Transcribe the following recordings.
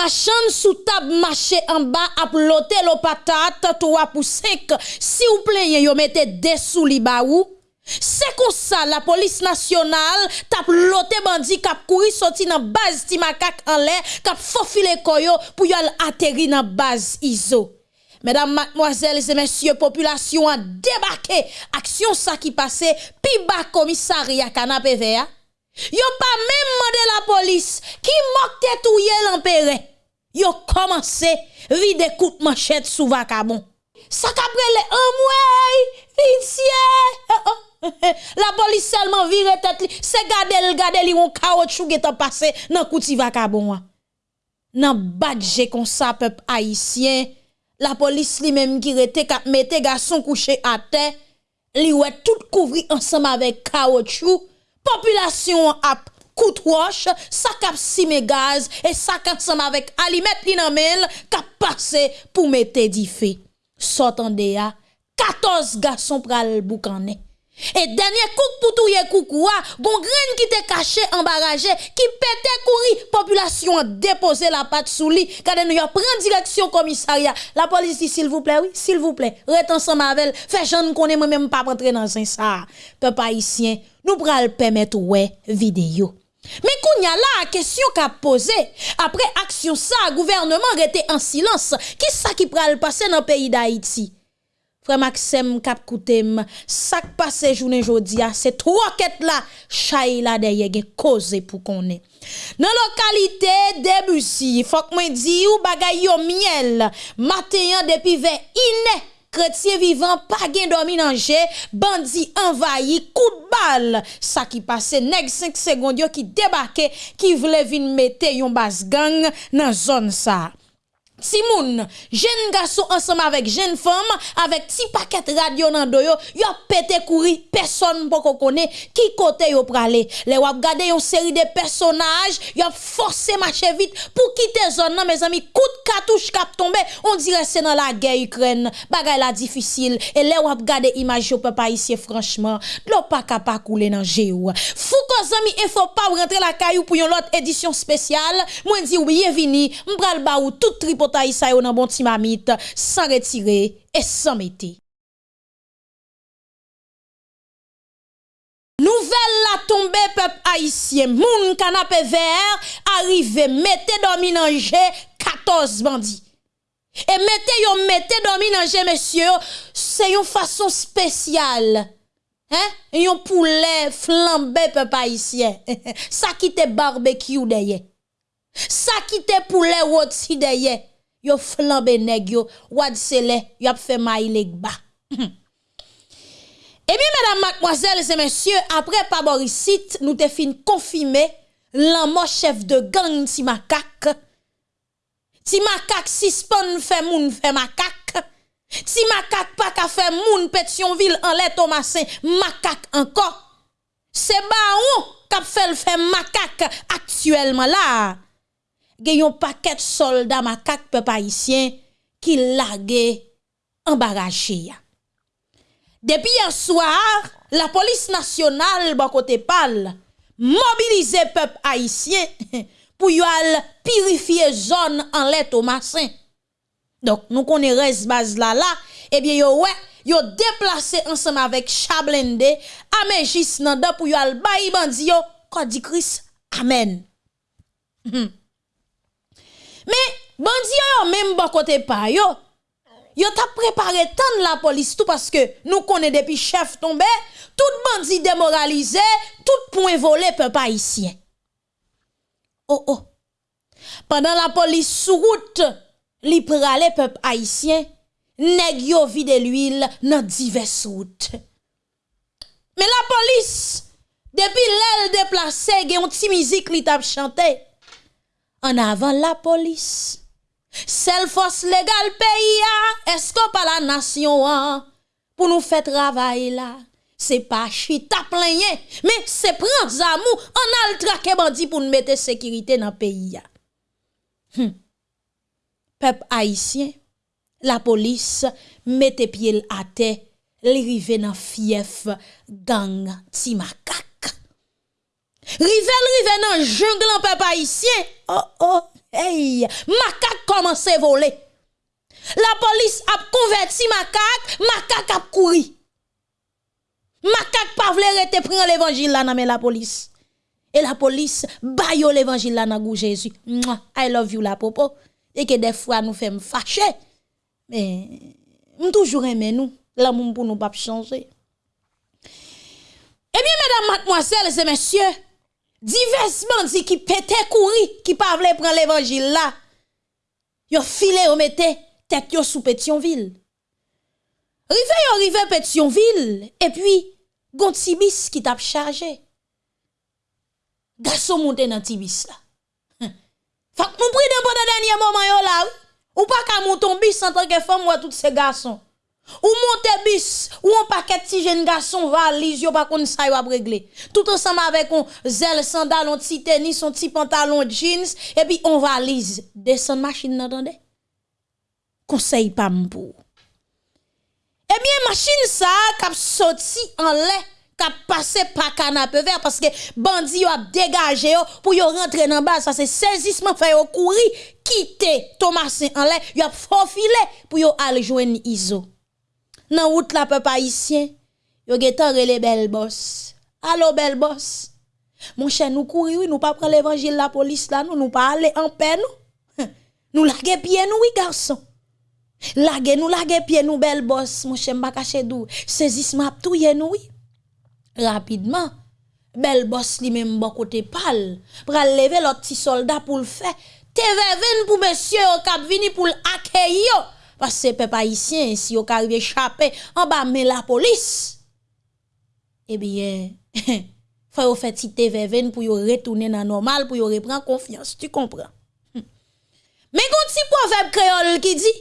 machan sous table marché en bas à l'hôtel aux patates 3 pour 5 si vous plaignez yo mettez des sous li ba ou. c'est comme ça la police nationale tape l'oté bandi kap courir sorti dans base Timakak en l'air kap faufiler koyo pour y atterrir dans base ISO Mesdames, mademoiselles et messieurs, population a débarqué. Action ça qui passait, puis bas commissariat canapé vert. Yo pas même demandé la police qui moque touye l'empéré. yo commencé vide coupe manchette sous vacabon. Ça caprele en mouey, vicié. La police seulement vire tête li, se gade l gade li on caoutchouc getan passé nan kouti vacabon. Nan badje kon sa peuple haïtien, la police li même qui rete kap mette garçon couché à terre, li wè tout couvri ensemble avec caoutchouc. Population ap coup de roche, ça cap gaz et ça ensemble avec alimet li nan mel k'ap passé pour mettre di feu. Sotande ya, 14 garçons pral boucané. Et dernier coup pour touyer coucou, gon graine qui te caché embarragé, qui pète courir, population a déposé la patte sous lit, quand nous prend direction commissariat. La police dit s'il vous plaît, oui, s'il vous plaît, rete ensemble avec fait jeune connaît moi même pas rentrer dans un ça. Peuple haïtien, nous pral permettre ouais vidéo. Men kounya la a kesyon ka pose, apre aksyon sa, gouvernement rete an silans, ki sa ki pral pase nan peyi da Haiti? Fre Maxem kap koutem, sak pase jounen jodia, ah, se troket la, chay la deye gen koze pou konen. Nan lokalite debusi, fok men di ou bagay yo miel, matenyan depi ve ine, chrétien vivant, pas gen dormi danger, bandi envahi, coup de balle. Ça qui passait, nèg 5 secondes qui débarquait, qui voulait vin mettre yon bas gang dans zone ça. Timoun, jeune garçon ensemble avec jeune femme, avec petit paquet radio dans doyo, yo pété courir, personne pas connaît qui côté yo pralé. Les wap gade une série de personnages, yo forcé marcher vite pour quitter zone nan mes amis, coup de cartouche cap tombé, on dirait c'est dans la guerre Ukraine. Bagay la difficile et les wap gade image yo papa ici franchement, l'eau pas capable couler dans géo. Fou zami il faut pas rentrer la caillou pour une autre édition spéciale. Moi dit bienvenue, m'bral ba ou tout taille ça nan bon timamite sans retirer et sans mettre. Nouvelle la tombée peuple haïtien, moun canapé vert arrivé mettez dormi dans 14 bandits. Et mettez yon mettez dormi dans monsieur, c'est une façon spéciale. Hein? Yon poulet flambé peuple haïtien. Ça qui te barbecue derrière. Ça qui te poulet rôti derrière yo flambe neg yo, wad sele, yo ap fe mailek ba. Et bien, mesdames, mademoiselles et messieurs, après Paboricite, nous te fin confirmé l'amour chef de gang si macaque. Si macaque suspend fait moun fait macaque. Si macaque pas ka fait moun Pétionville en lait Thomasin, macaque encore. C'est baron qui fait le fait macaque actuellement là. Gen yon paquet soldats makak peuple haïtien qui lague embarrassé ya. Depuis hier soir, la police nationale bon côté pal mobilisé peuple haïtien pour y purifier zone en lait Thomasin. Donc nous connaissons base là là et bien yo ouais yo déplacé ensemble avec Chablende Amejis nan pour yo al bayi bandi yo Christ amen. Men, bandi yo yo menm bon kote pa yo. Yo tap prepare tan la polis tout paske nou konen depi chef tombe, tout bandi demoralize, tout pou envole pe pa isyen. Oh oh, pandan la polis sou route li prale pe pa isyen, neg yo vide l'huil nan divers route. Men la polis, depi lèl deplase gen yon ti mizik li tap chante, an avan la polis. Sel fos legal peyi ya, esko pa la nasyon an, pou nou fe travay la. Se pa chita plenye, me se pran zamou, an al trake bandi pou nou mette sekirite nan peyi ya. Hm. Pep haisyen, la polis mette piel ate, li rive nan fief gang ti makak. Rivel rive nan jungle en peuple haïtien. Oh oh, hey, commence à voler. La police a converti macaque, macaque a couru. Macaque pas vle rete prendre l'évangile là dans la police. Et la police baille l'évangile là dans Jésus. I love you la popo. Et que des fois nous faisons fâcher. Mais nous toujours aimer nous. L'amour pour nous pas changer. Eh bien, mesdames, mademoiselles et messieurs, divers bandits qui pétaient courir, qui pas prendre l'évangile là, yo filé au mette tête yo sous Pétionville. Rive yo rive Pétionville, et puis, gon tibis qui t'a chargé. Garçon monte dans tibis là. Fait que nous dans le dernier moment yo là, ou pas qu'à monter bis en tant que femme ou tous ces garçons. Ou monte bis, ou un paquet de jeunes garçons valise, yo pas kon sa yo régler. Tout ensemble avec un zel sandal, un petit tennis, un petit pantalon jeans, et puis on valise. Descend machine, n'entendez? Conseil pas pour. Eh bien, machine ça, kap sorti en lait, kap passé par canapé vert, parce que bandi a dégagé pour yo rentrer dans bas, ça c'est saisissement fait yo courir, quitter Thomas en lait, yo a faufilé pour yo aller joindre Iso nan route la peuple haïtien, yo getan rele bel boss. Allô bel boss. Mon cher nous courir, nous pas prendre l'évangile la police là, nous nous pas aller en paix nous. Nous laguer pied nous oui garçon. Laguer nous laguer pied nous bel boss, mon cher m'a caché dou. Saisissement touye nous oui. Rapidement, bel boss li même bon côté pal, pral lever l'autre petit soldat pour le faire. TV pour monsieur au cap vini pour accueillir Pase pe pa isyen, si yo ka rive chapè, an ba men la polis. Ebyen, eh fwa yo fè ti te veven pou yo retounen nan normal, pou yo repran konfians, tu kompran. Hm. Men kon ti poveb kreol ki di,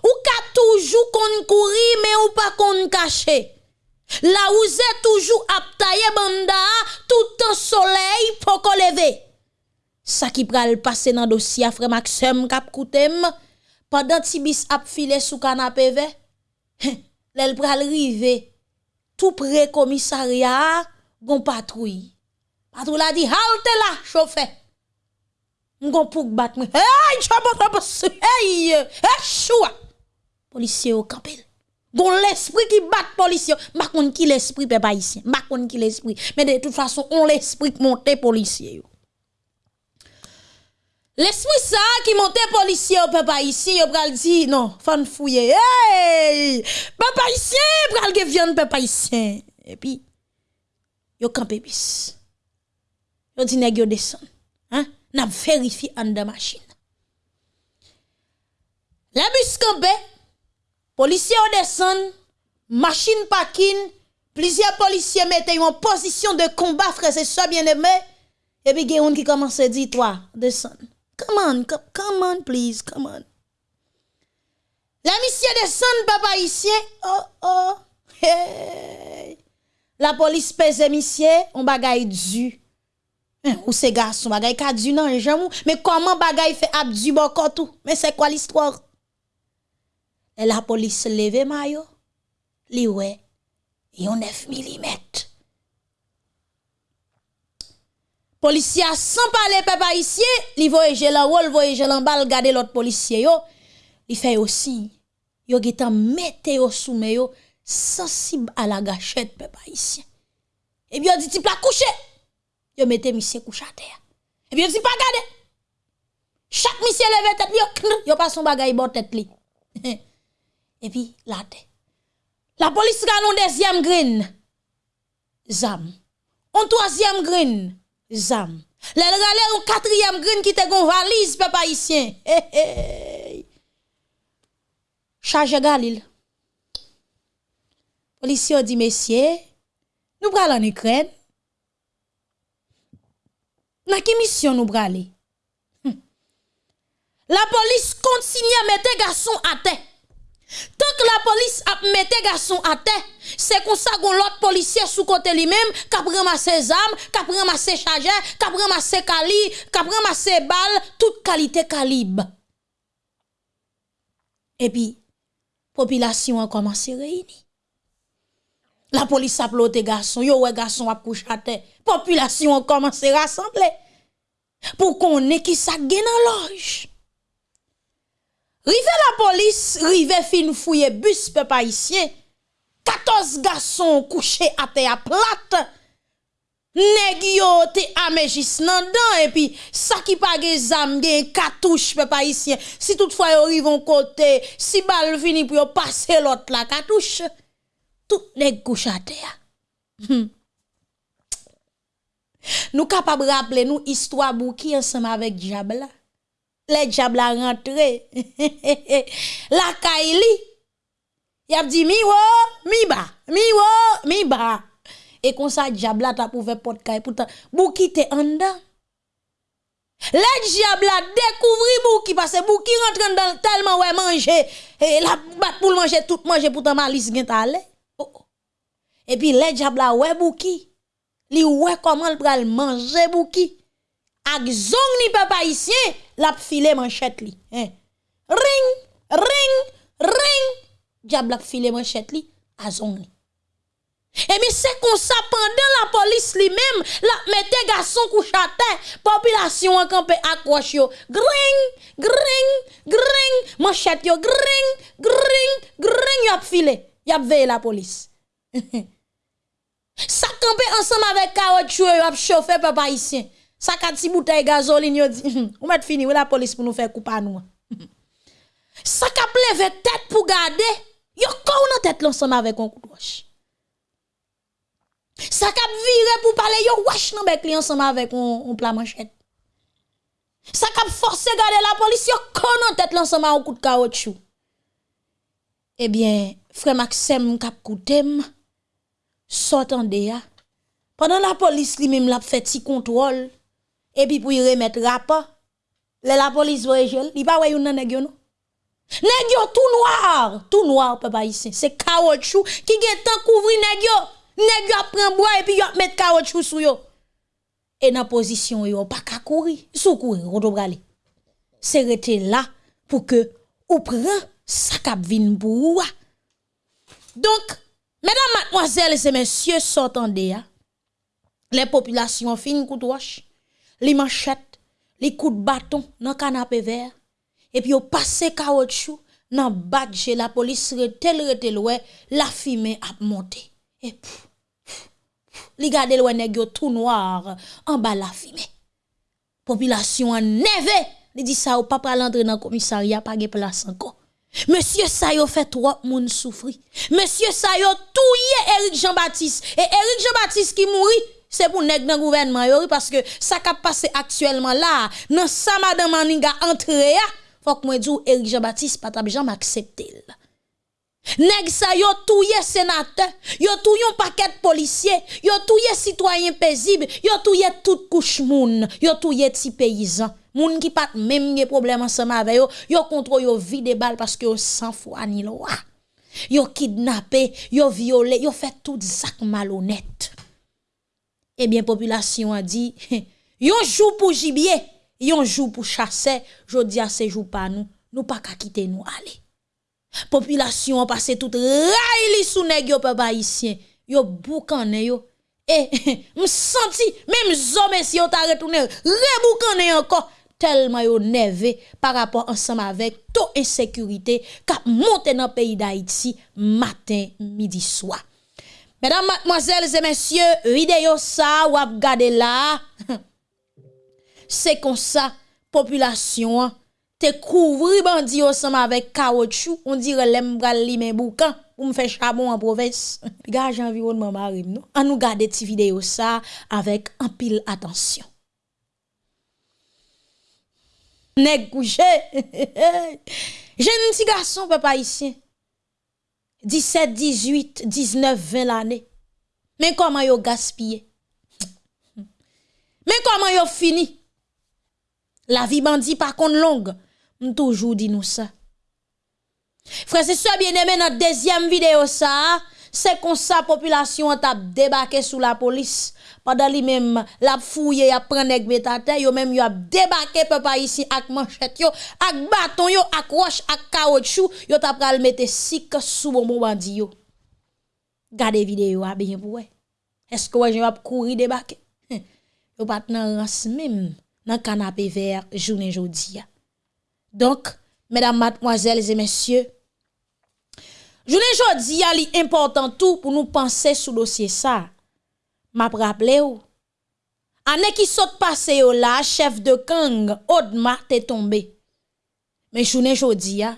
ou ka toujou kon kouri, men ou pa kon kache. La ou zè toujou ap taye banda, tout an soley pou ko leve. Sa ki pral pase nan dosya frem ak sem kap koutem, pendant Tibis ap filé sous canapé ve, l'el pral tout près commissariat, gon patrouille. Patrouille a dit, halte là, chauffeur. Gon pouk bat moi. Hey, chabot hey, hey, choua. Policier au campel. Gon l'esprit qui bat policier. Ma kon qui l'esprit pe ici. Ma kon qui l'esprit. Mais de toute façon, on l'esprit monter policier L'esprit ça qui monte policier au papa ici, yo pral dit non, fan fouiller. Hey! Papa ici, pral ge viande papa ici. Et puis yo campé bis. Yo dit nèg yo descend. Hein? N'a vérifié en de machine. La bus campé, policier descend, machine parking, plusieurs policiers mettent en position de combat frère c'est ça bien aimé. Et puis gen qui commence à dire toi descend. Come on, come, come on, please, come on. La misye desen, papa isye. Oh, oh, hey. La polis peze misye, on bagay du. Men, ou se gason, bagay ka du nan, jamou. Men, koman bagay fe ap du bokotou? Men, se kwa l'histoire? E la polis leve mayo, li we, yon 9 mm. Policier sans parler peuple haïtien, li voyage la rôle voyage en bal garder l'autre policier yo, il fait aussi yo getan mette yo soume yo sensible à la gâchette peuple haïtien. Et bien dit type la coucher. Yo mette monsieur couche à terre. Et bien dit pas garder. Chaque monsieur lève tête yo yo pas son bagay bon tête li. Et puis tête. La police gagne un deuxième green. Zam. Un troisième green zam. Le rale un quatrième green qui te gon valise, papa haïtien. Hey, hey. Charge Galil. Policier dit, messieurs, nous prenons en Ukraine. Dans quelle mission nous prenons? Hm. La police continue à mettre garçon à terre. Tant que la police a mis garçon à terre, c'est comme ça qu'on l'autre policier sous côté lui-même, qui a ramassé ses armes, qui a ramassé chargeur, qui a ramassé calibre, qui a balles, toute qualité calibre. Et puis, population a commencé à réunir. La police a ploté garçon, yo ouais garçon a couché à terre. Population commence à rassembler. Pour qu'on ait qui ça dans loge. Rive la polis, rive fin fouye bus pe pa isye, 14 gason kouche ate a plat, neg yo te amejis nan dan, epi sa ki pa ge zam gen katouche pe pa isye, si toutfwa yo rivon kote, si bal vini pou yo pase lot la katouche, tout neg kouche ate a. Hmm. Nou kapab rappele nou histwa bou ki ansama vek diable la. Les diable rentré. la kaili. Y a dit mi mi ba, mi mi ba. Et comme ça diable ta pour faire porte kay pourtant bouki te en dedans? Les diable découvri bouki parce que bouki rentre dans tellement ouais manger et la bat pour manger tout manger pourtant malice gen talé. Oh, oh. Et puis les diable ouais bouki. Li ouais comment le pral manger bouki. ak zong ni pe paisyen, lap file manchet li. Eh. Ring, ring, ring, diable lap file manchet li, a zong li. E mi se kon sa pandan la polis li mem, la mette gason kou chate, popilasyon akampe akwash yo. Gring, gring, gring, manchet yo, gring, gring, gring, yap file, yap veye la polis. sa kampe ansam avek kaot chwe yo ap chofe pe paisyen. Ça kat si bouteille gasoline yo dit, ou met fini, ou la police pour nous faire couper à nous? Ça ka levé tête pour garder, yo kon nan tête l'ensemble avec un coup de roche. Ça cap viré pour parler yo wesh nan bec ensemble avec un, plat manchette. Ça cap forcé garder la police yo kon en tête l'ensemble un coup de caoutchouc. Eh bien, frère Maxime cap koutem sortande ya. Pendant la police lui même l'a fait petit contrôle et puis pour y remettre rapport, la police voye gel, il pas yon nan yo non. Nèg tout noir, tout noir papa ici. C'est caoutchouc qui gen tant couvrir nèg yo. Nèg yo prend bois et puis yo met caoutchouc sou yo. Et dans position yo pas ka courir, sou courir on doit aller. C'est rester là pour que ou prend ça cap vinn pour Donc, mesdames, mademoiselles et messieurs, s'entendez ya. Les populations fin roche, les manchettes, les coups de bâton dans canapé vert. Et puis yo passé caoutchouc dans badge la police retel retel la fumée a monté. Et pff, li gade loin nèg yo tout noir en bas la fumée. Population en neve li dit ça ou pas pral entrer dans commissariat pas de place encore. Monsieur ça yo fait trop moun souffri. Monsieur ça yo touye Eric Jean-Baptiste. Et Eric Jean-Baptiste qui mourit c'est pour nèg dans gouvernement yo parce que ça qui passé actuellement là dans ça madame Maninga entré faut que moi dou Eric Jean-Baptiste pas jamais accepter. Nèg sa yo touye sénateur, yo touye un paquet de policiers, yo touye citoyen paisible, yo touye toute couche moun, yo touye ti paysan. Moun qui pas même des problème ensemble avec yo, yo contrôle yo vide balle parce que yo sans foi ni loi. Yo kidnappé, yo violé, yo fait tout ça malhonnête. Eh Ebyen, populasyon a di, yon jou pou jibye, yon jou pou chase, jodi a se jou pa nou, nou pa kakite nou, ale. Populasyon a pase tout ray li sou neg yo pe bayisyen, yo boukane yo, eh, e msanti, mem zome si yo ta retoune, reboukane yo anko, telman yo neve par rapport ansam avek to insekurite kap monte nan peyi da iti matin, midi, swa. Mesdames, mademoiselles et messieurs, vidéo ça ou gade là. C'est comme ça population te couvri bandi ensemble avec caoutchouc, on dirait l'aime bral li men boucan pour me faire charbon en province. Gage environnement marim non. On nous garder cette vidéo ça avec un pile attention. Nèg couché. Jeune petit garçon papa ici. 17, 18, 19, 20 l'année. Mais comment yo gaspillé? Mais comment yo fini? La vie bandit par contre longue toujours dit nous ça. Frère, c'est ça bien aimé notre deuxième vidéo c'est comme ça population a débarqué sous la police. Pendant lui même la fouille a prend nèg betate yo même yo a débarqué papa ici avec manchette yo, avec bâton yo, avec roche, avec caoutchouc, yo t'a pral mettre sik sous bon bandi yo. Gardez vidéo à bien pour Est-ce que je vais courir débarquer? Yo pas nan rans même dans canapé vert journée jodi. Donc, mesdames, mademoiselles et messieurs, journée jodi a li important tout pour nous penser sur dossier ça. map rappele ou. Ane ki sot pase yo la, chef de kang, odma te tombe. Men chounen jodi ya,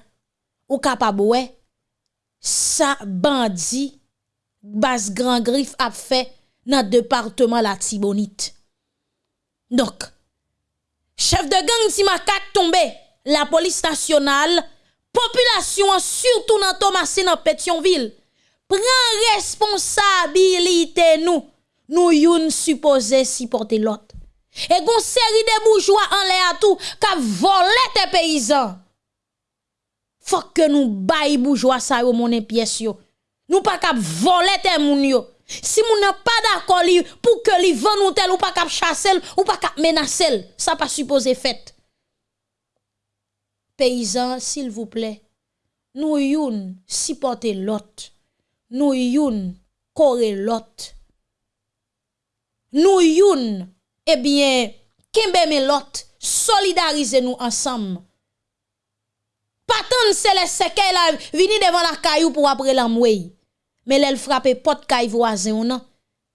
ou kapabwe, sa bandi, bas gran grif ap fe nan departement la tibonit. Dok, chef de gang si makak tombe, la polis nasyonal, populasyon surtout nan Thomasin an Petionville, pren responsabilite nou, nous youn supposé supporter l'autre. Et gon série de bourgeois en l'air tout, qui volé tes paysans. Faut que nous baille bourgeois ça yo mon pièce yo. Nous pas cap voler tes moun yo. Si moun n'a pas d'accord pour que li vend ou tel ou pas cap chasser ou pas cap menacer, ça pas supposé fait. Paysans, s'il vous plaît, nous youn supporter l'autre. Nous youn coré l'autre. nou youn, ebyen, kembe men lot, solidarize nou ansam. Patan se le seke la vini devan la kayou pou apre la mwey. Me lèl frape pot kay voazen ou nan.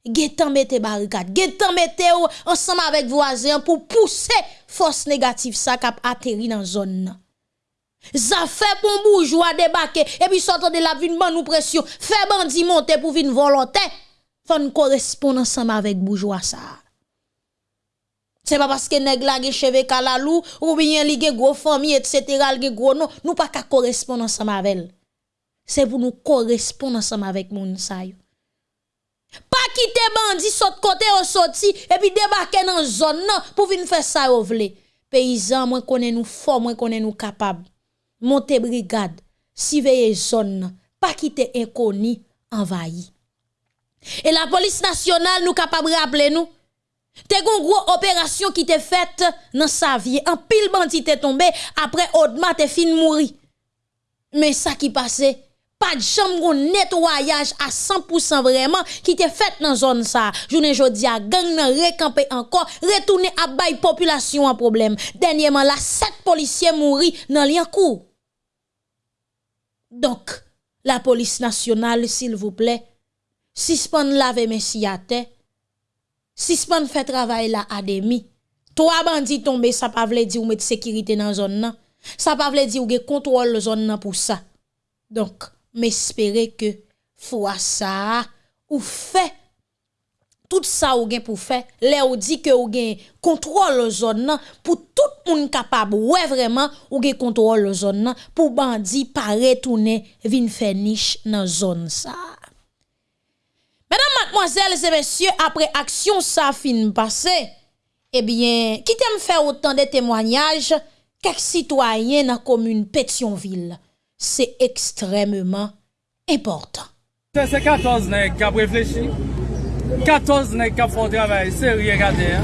Getan mette barikat, getan mette ou ansam avek voazen pou pousse fos negatif sa kap ateri nan zon nan. Zafè pou mboujwa debake, epi sotan de la vin ban nou presyon, fè bandi monte pou vin volante. fon korespon ansam avèk boujwa sa. Se pa paske neg la ge cheve kalalou, ou bien li ge gro fami, etc. al ge gro nou, nou pa ka korespon ansam avèl. Se pou nou korespon ansam avèk moun sa yo. Pa kite bandi sot kote ou soti, epi debake nan zon nan pou vin fè sa yo vle. Peyizan mwen konen nou fò, mwen konen nou kapab. Monte brigade, siveye zon nan, pa kite enkoni, envayi. Et la police nationale nous capable rappeler nous Te gon gros opération qui te faite dans sa vie. Un pile bandit te tombé après Odma te fin mouri. Mais ça qui passait pas de chambre nettoyage à 100% vraiment qui te fait dans zone ça. Journée jodi a gang nan recamper encore, retourner à bail population en problème. Dernièrement la sept policiers mouri dans Liancourt. Donc la police nationale s'il vous plaît, suspend lave messi à terre, suspend fait travail là à demi. Trois bandits tombés, ça pas veut dire ou mettre sécurité dans zone nan. Ça pas veut dire ou gen contrôle zone nan pour ça. Donc, m'espérer que fois ça ou fait tout ça ou gen pour faire, les ou dit que ou gen contrôle zone nan pour tout moun capable ouais vraiment ou gen contrôle zone nan pour bandi pas retourner vinn faire niche dans zone ça. Mesdames, mademoiselles et messieurs, après action ça fin passé, eh bien, qui t'aime faire autant de témoignages quelques citoyens dans la commune Pétionville. C'est extrêmement important. C'est 14 nègres qui ont réfléchi, 14 nègres qui ont fait un travail sérieux, regardez.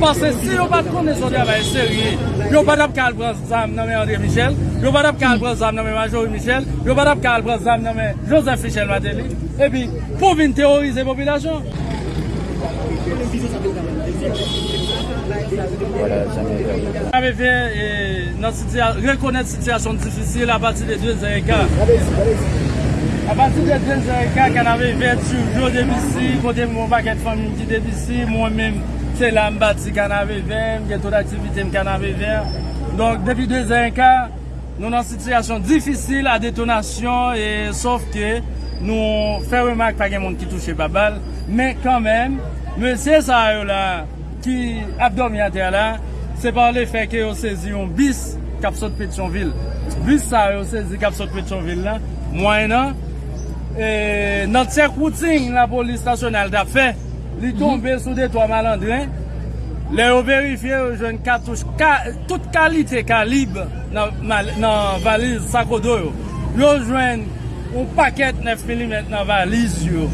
Pase si yo bat konen son travay serye, yo bat ap kal pran zam nanme André Michel, yo bat ap kal pran zam nanme Majori Michel, yo bat ap kal pran zam nanme Joseph Michel Mateli, epi pou vin teorize popilasyon. Ame fe, rekonet sityasyon difisil apati de 2 zayeka. A pati de 2 zayeka kan ave ve tu jo debisi, kote mou baket famin ki debisi, mou mèm. Se la m bati kanave ver, m gen tout aktivite m kanave ver. Donk depi 2 an ka, nou nan sityasyon difisil a detonasyon. E sof ke nou fè remak pa gen moun ki touche babal. Men kanmen, monsye sa yo la ki abdom yate la, se par le fè ke yo sezi yon bis kapsot Petionville. Bis sa yo sezi kapsot Petionville la, mwen nan. E, nan tsek wouting la polis stasyonal da fè. li tombe sou detwa malandren, le yo verifiye yo jwen katouche, ka, tout kalite kalib nan, nan valiz sakodo yo. Yo jwen ou paket 9 mm nan valiz yo.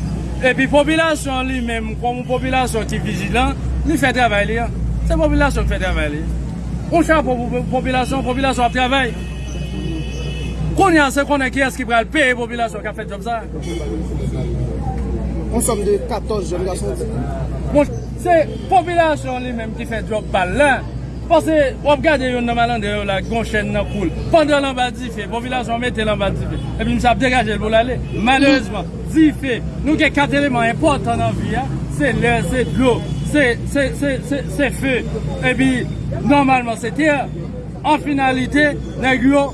Epi popilasyon li menm, kon moun popilasyon ki vijilan, li fè travay li ya. Se popilasyon fè travay li. Ou chan pou popilasyon, popilasyon ap travay. Kon yan se konen ki eski pral peye popilasyon ka fè job sa. On som de 14 jen gason Moun, se popilasyon li menm ki fe drop bal lan Pase wap gade yon namalan de yon la Gon chen nan koul Pande lan ba di fe, popilasyon mette lan ba di fe Epi msap degaje l pou lale Malezman, di fe Nou ke kat eleman important nan vi ya Se lè, se blò, se fe. Epi, normalman se tè An finalite, nè gyo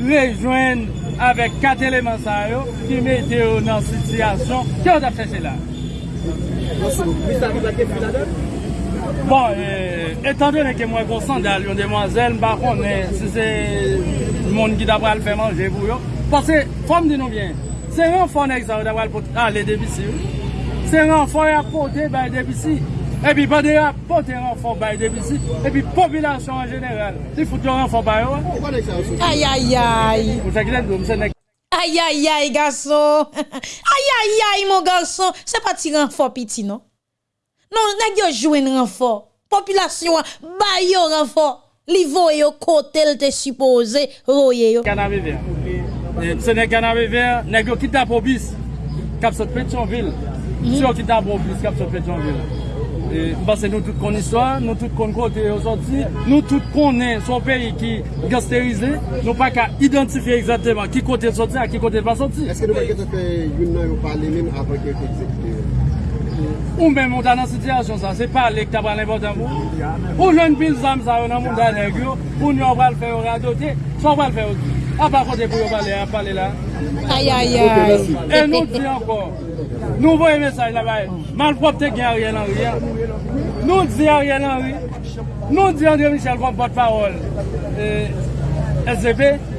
Rejwen avèk kat eleman sa yo ki mette yo nan sityasyon ki yo tap chèche la. Bon, eh, etan de ne ke mwen konsan dal yon demwazel, mba konen se se moun ki dap pral fè manje pou yo. Pase, fòm di nou bien, se yon fòm ek sa yo dap pral pot, a, le debisi yo. Se yon fòm ek pote, ba e debisi yo. epi bade a pote renfon bay debisi, epi popilasyon an jeneral, ti foute yon renfon bay yo. Ay ay ay. Mse glen do, mse nek. Ay ay ay gason, ay ay ay mon gason, se pa ti renfon piti non? Non, nek yo jwen renfon, popilasyon bay yo renfon, li vo yo kotel te suppose roye yo. Kanave ver, mse nek kanave ver, nek yo kita probis, kap sot Petionville, si yo kita probis, kap sot Petionville. E, Basè nou tout kon iswa, nou tout kon kote yo soti, nou tout konen son peyi ki gasterize, nou pa ka identifiye exactement ki kote soti a ki kote pa soti. Eske nou pa kete fe yon nan yo pale men avan ki yo kote ekzekite? Ou men moun ta nan sityasyon sa, se pa lek ta tabran l'invotan moun. Ou jen pil zam sa yo nan moun ta negyo, ou nyon fè yo radote, son wale feyo ki. A pa kote pou yo pale, a pale la. Ayayay. E nou di ankon. Nou voye mesaj la baye. Man prop te gen a riyen an riyen. Nou di a riyen an riyen. Nou di André Michel kon pot parol. E, SDP.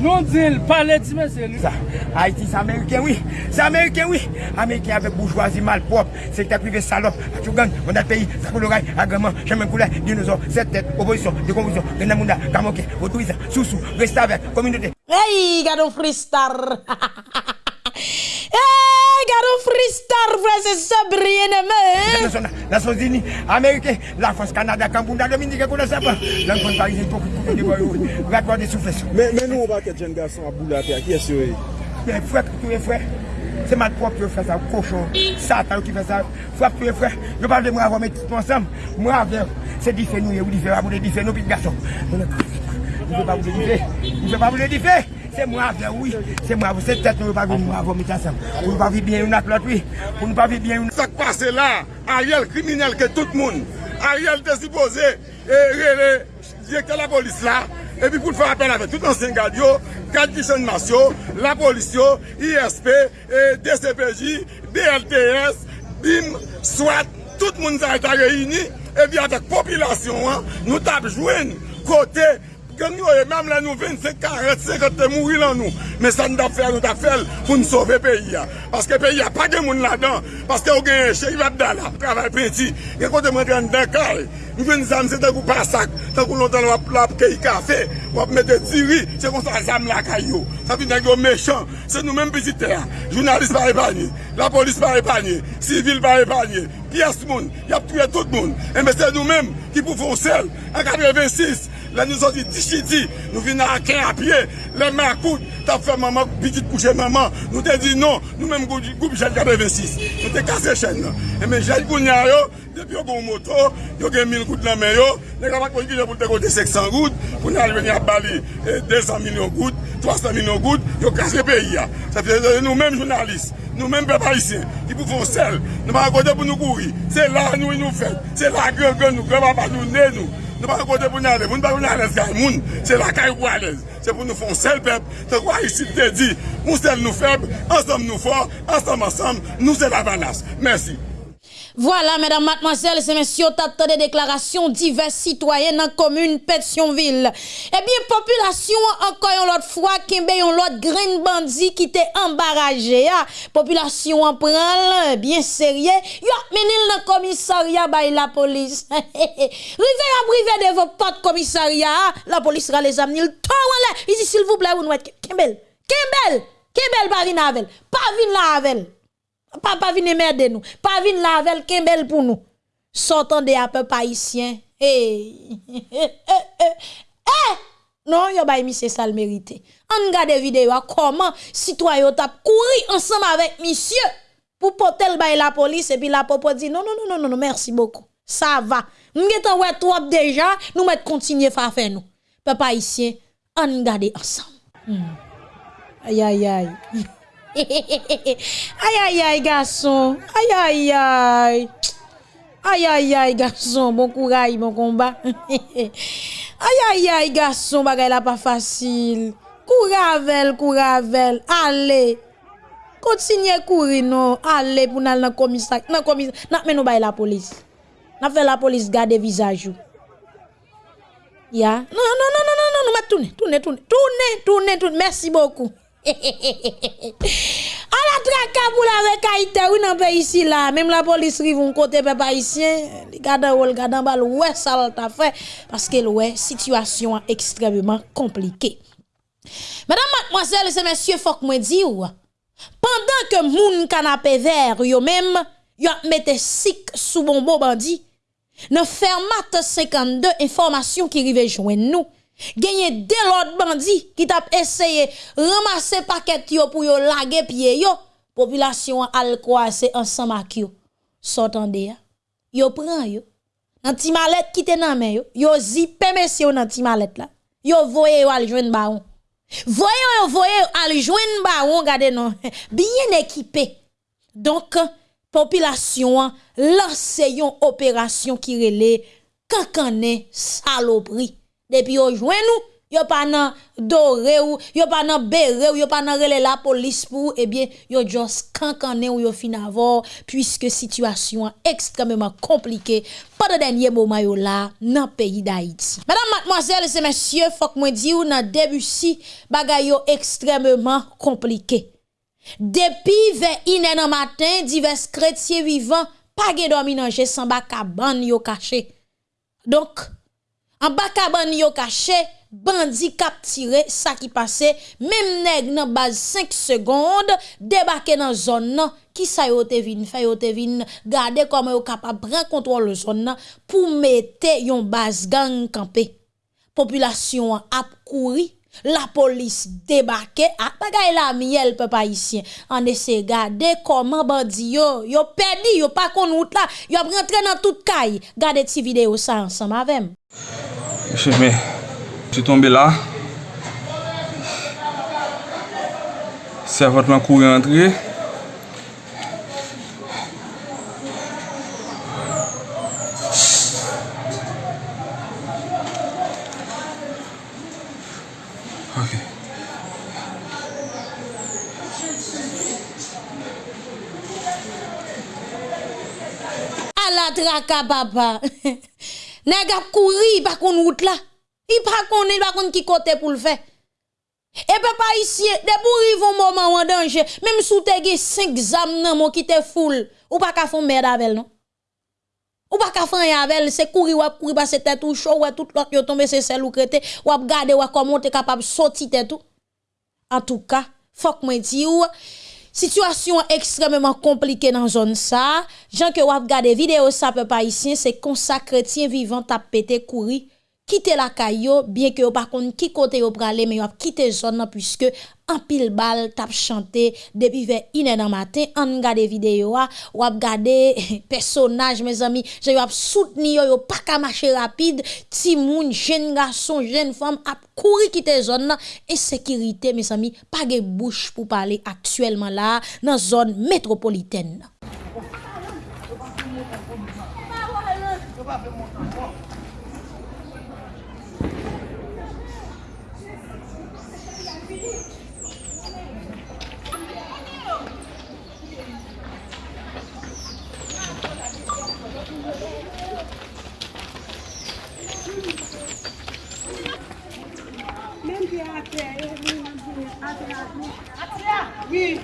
Non dil, pale di men se li. Sa, Haiti sa Ameriken oui. Sa Ameriken oui. Ameriken avek bourgeoisie malprop. Sekta prive salop. Atou gang, bonat peyi, sakoloray, agreman, chemen koulay, dinozor, set tet, oposisyon, dekonvizyon, renamunda, kamoke, otoriza, sousou, restavek, kominote. Hey, gado fristar! Ha ha ha ha! Hey, gado fristar vre se sabriye neme. La Sosini, Amerike, la Fos, Kanada, Kambounda, Dominike, konen sepa. Lan kon parize, pou kou de boyou, rakwa de soufles. Men nou baket jen gason a boulate a, kye se we? Men fwek, tou e fwek. Se mat prop yo fè sa koshon, satan yo ki fè sa, fwap yo fè, yo pa vle mwa avon metis pon sam, mwa avle, se di fè nou ye ou di fè, avou de di fè nou pit gason. Mwen an kon, mwen pa vle di fè, mwen pa vle di fè. se mwa vle, oui. Se mwa vle, se tet nou pa vi mwa vomita sem. Ou nou pa vi bien yon ak lot, oui. Ou nou pa vi bien yon... Sak pase la, a riel kriminel ke tout moun. A riel desipoze, e rele, direkte la polis la. E pi pou te fwa apel ave tout ansyen gad yo, gad kishonmas yo, la polis yo, ISP, DCPJ, BLTS, BIM, SWAT, tout moun zay ta reyini. E pi avek popilasyon an, nou tap jwen kote... gen nou e, mèm lè nou 25, 40, 50 te mouri lan nou. Mè sa nou da fè, nou da fèl pou nou sove peyi ya. Paske peyi ya pa gen moun la dan, paske ou gen chè, yi vat da la. Travay peti, gen kote mwen gen den kal, nou ven zam se te kou pasak, te kou lontan wap lap keyi kafe, wap mette diri, se kon sa zam la kayo. Sa pi nan yo mechon, se nou men piti ya. Jounalist pa repanye, la polis pa repanye, sivil pa repanye, piyes moun, yap touye tout moun. E mè se nou men ki pou fon sel, an 86, Le nou soti disiti, nou vin a akè apye, le mè akout, ta fè maman, pitit kouche maman, nou te di non, nou mèm goup jèl 86, nou te kase chèn nan. E men jèl koun ya yo, depi yo goun moto, yo gen 1000 gout nan men yo, ne kapak kon ki jè pou te kote 600 gout, pou nan veni a bali 200 milyon gout, 300 milyon gout, yo kase peyi ya. Sa fè euh, nou mèm jounalist. Nou men pe parisyen, ki pou fon sel, nou pa akote pou nou kouri. Se la nou y nou fet, se la gre gre nou, gre pa pa nou ne nou. Nou pa kote pou nan lez, moun pa pou nan lez gay moun, se lakay pou nan lez. Se pou nou fon sel pep, se kwa Yisid te di, moun sel nou feb, ansam nou for, ansam ansam, nou se la vanas. Mersi. Voilà, mesdames, mademoiselles et messieurs, t'as des déclarations divers citoyens dans la commune Pétionville. Eh bien, population, encore une autre fois, qui yon l'autre grain bandit qui t'est embarrassé. Population en prend, bien sérieux. Yo, menil dans le commissariat, by la police. Rive à privé de vos potes commissariat, la police sera les amener. Il dit, s'il vous plaît, vous nous Kimbel, Kimbel, Kimbel, pas vin avec, pas. Pas venir m'aider nous. Pas venir laver kembel pour nous. Sortons des peu haïtiens. Eh. Eh. Non, yo bay monsieur ça le mérité. On regarde vidéo comment citoyen tap courir ensemble avec monsieur pour porter le la police et puis la popo dit non non non non non merci beaucoup. Ça va. Nous avons ouais trop déjà, nous mettre continuer faire faire nous. Papa ici, on regarde ensemble. Hmm. Aïe aïe aïe. Ay ay ay gason Ay ay ay. Ay ay ay gason Bon kouray, bon komba Ay ay ay gason Bagay non. la pa fasil Kouravel, kouravel Ale Kontinye kouri nou Ale pou nan nan komisak Nan komisak, nan menou bay la polis Nan fe la polis gade vizajou Ya, non, non, nan nan nan nan nan Mwen toune, toune, toune Toune, toune, toune, merci beaucoup. A la traka pour la rekaïte, oui, dans pays ici là, même la police rive un côté peuple haïtien, les gars ou gars bal ouais ça t'a fait. Parce que ouais situation extrêmement compliquée. Mesdames, mademoiselles et messieurs, faut que moi dire pendant que moun canapé vert yo même yo mette sik sous bonbon bandit, dans fermat 52 information qui rive joindre nous Gagné deux autres bandits qui t'a essayé ramasser paquet yo pour yo laguer pied yo. Population al croiser ensemble avec yo. S'entendez Yo prend yo. Nan ti mallette qui te nan men yo. Yo zippe monsieur nan ti mallette là. Yo voye yo al joindre baron. Voye yo voye al joindre baron gade non. Bien équipé. Donc population lance yon opération qui relè kankane saloperie Depi yo jwen nou, yo pa nan dore ou, yo pa nan bere ou, yo pa nan rele la polis pou, ebyen yo jos kankane ou yo fin avor, pwiske situasyon ekstrememan komplike, pa de denye mouman yo la nan peyi da Haiti. Madame, mademoiselle, se mesye, fok mwen di ou nan debusi bagay yo ekstrememan komplike. Depi ve inen an matin, divers kretye vivan, pa ge dominanje san baka ban yo kache. Donk, en bas cabane yo caché, bandi capturé, ça qui passait, même nèg nan base 5 secondes, débarqué dans zone nan, qui sa yo te vin, fait yo te vin, garder comment yo capable prendre contrôle zone nan, pour mettre yon base gang campé. Population a couru, la police débarqué, a bagay la miel peuple haïtien. En essaie garder comment bandi yo, yo perdu, yo pas kon route là, yo rentré dans toute caille. Gardez ti vidéo ça ensemble avec Mèche mè, jè tombe la. Servant mè kou rentre. Ok. A la draka baba. Nèg a couru pas kon route là. Il pas connaît pas kon qui côté pour le faire. Et papa ici, de pour un moment en danger, même sous te ge 5 zam nan mon qui te foule, ou pas ka fon merde avec non? Ou pas ka fon avec, c'est courir ou courir que tête ou chaud ou tout l'autre yo tomber c'est celle ou crété, ou garder ou comment t'es capable sortir tête tout. En tout cas, faut que moi di ou Situasyon ekstrememan komplike nan zon sa, jan ke wap gade video sa pe pa isyen, se konsakre tien vivan tap pete kouri, kite la kayo, bien ke yo pa kon ki kote yo prale, men yo ap kite zon nan, pwiske en pile balle t'a chanté depuis vers 1h dans matin on regarde vidéo ou ap gade personnage mes amis. Je yo soutenir yo pas ka marcher rapide. Ti moun jeune garçon jeune femme ap courir quitter zone insécurité mes amis. Pas de bouche pour parler actuellement là dans zone métropolitaine Oui.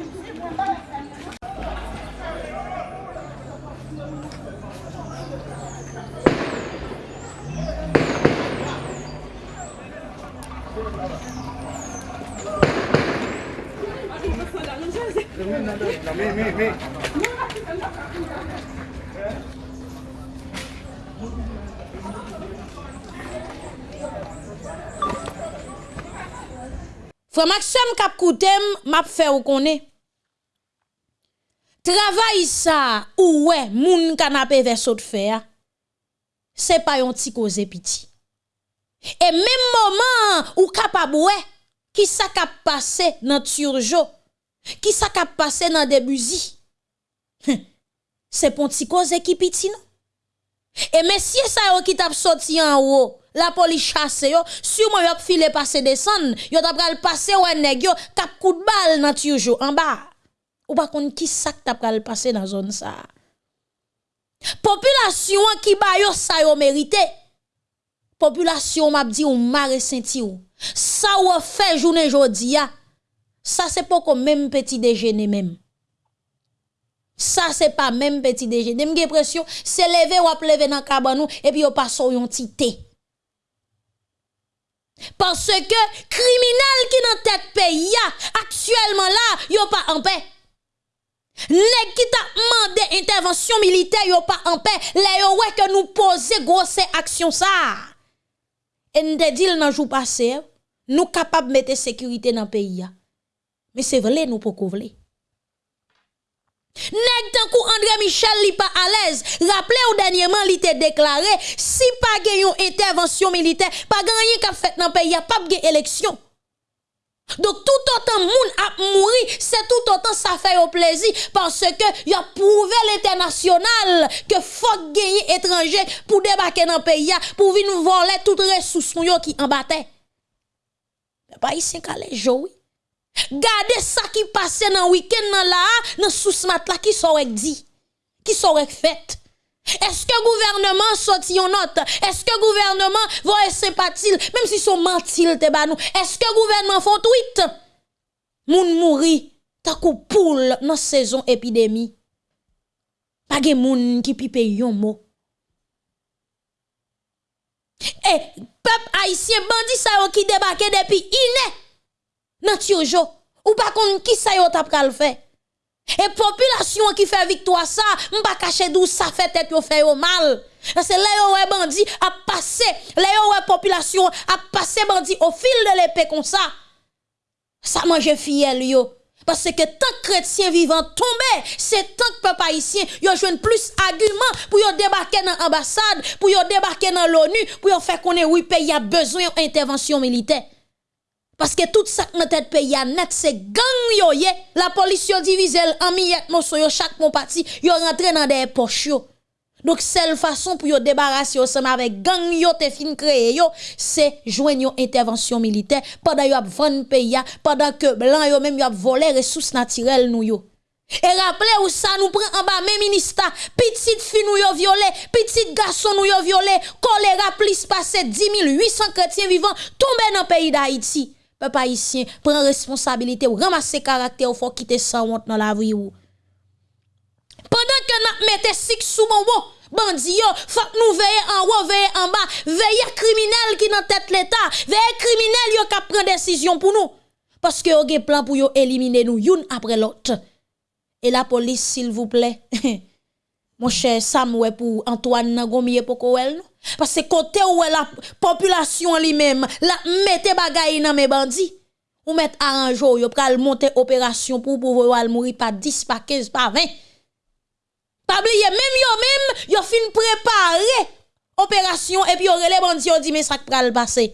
Mais, mais. Frère Maxime kap koutem, map fè ou konè. Travay sa ou we moun kanapè versot fè ya, se pa yon ti koze piti. E mèm moman ou kapab we, ki sa kap pase nan turjo, ki sa kap pase nan debuzi. Hm, se pon ti koze ki piti nou. E mesye sa yo ki tap soti an ou, la police chasse yo, sûrement yo filé passer descendre, yo t'a pral passer ouais nèg yo kap coup de balle dans turjo en bas. Ou pas kon qui ça t'a pral passer dans zone ça? Population qui ba yo ça yo mérité. Population m'a dit ou mare senti ou. Ça ou fait journée jodi ya. Ça c'est pas comme même petit déjeuner même. Ça c'est pas même petit déjeuner. M'ge pression c'est lever ou lever dans cabanou et puis yo passe yon ti thé. Parce que criminel qui dans tête pays actuellement là, yo pas en paix. Nèg qui t'a demandé intervention militaire, yo pas en paix. Les yo ouais que nous poser grosse action ça. Et nous dit dans jour passé, nous capable mettre sécurité dans pays Mais c'est vrai nous pas couvler. Nèg tant kou André Michel li pas à l'aise. Rappelez ou dernièrement li te déclaré si pas gen intervention militaire, pas gagné qu'a fait dans pays, pas gen élection. Donc tout autant moun a mouri, c'est tout autant ça fait au plaisir parce que y a prouvé l'international que faut gagner étranger pour débarquer dans pays pour venir voler toutes ressources qui en battait. Pas ici qu'à les Gade sa ki pase nan week-end nan la, nan sous mat la ki sorek di, ki sorek fet. Eske gouvernement soti yon not? Eske gouvernement voye sempatil, mem si son mantil te banou? Eske gouvernement fon tweet? Moun mouri, takou poul nan sezon epidemi. Page moun ki pipe yon mo. E, eh, pep haisyen bandi sa yo ki debake depi inè. Nan tiojo, ou pas kon qui sa yo tap kal fait? Et population qui fait victoire ça, m'pa cacher d'où ça fait tête yo fait yo mal. C'est là yo bandi a passé, là yo population a passé bandi au fil de l'épée comme ça. Ça mange fiel yo. Parce que tant que chrétien vivant tombe, c'est tant que peuple haïtien, yo joine plus argument pour yo débarquer dans l'ambassade, pour yo débarquer dans l'ONU, pour yo faire connaître oui pays a besoin d'intervention militaire. Parce que tout ça dans tête pays net c'est gang yo. La police yo divise en miette morceau yo chaque mon parti yo rentre dans des poches yo. Donc seule façon pour yo débarrasser ensemble avec gang yo te fin créé yo c'est joindre une intervention militaire pendant yo ap vendre pays pendant que blanc yo même yo ap voler ressources naturelles nous yo. Et rappelez où ça nous prend en bas, même ministère, petite fille nous yo violé, petit garçon nous yo violé, choléra plus passé 10 800 chrétiens vivants tombés dans le pays d'Haïti peuple haïtien prend responsabilité ou ramasser caractère ou faut quitter sans honte dans la vie. Pendant que nous mettons six sous mon bon, bandi yo, faut nous veiller en haut, veiller en bas, veiller criminel qui dans tête l'état, veiller criminel yo qui prend décision pour nous. Parce que gen plan pour éliminer nous une après l'autre. Et la police s'il vous plaît. Mon cher Sam pour Antoine Nagomier pour non? Parce que côté où la population lui-même, la mette bagay dans mes bandits, ou mettre arrange yo pral monter opération pour pouvoir mourir par 10 par 15 par 20. Pas oublier même yo même yo fin préparer opération et puis les bandits yo dit mais ça pral passer.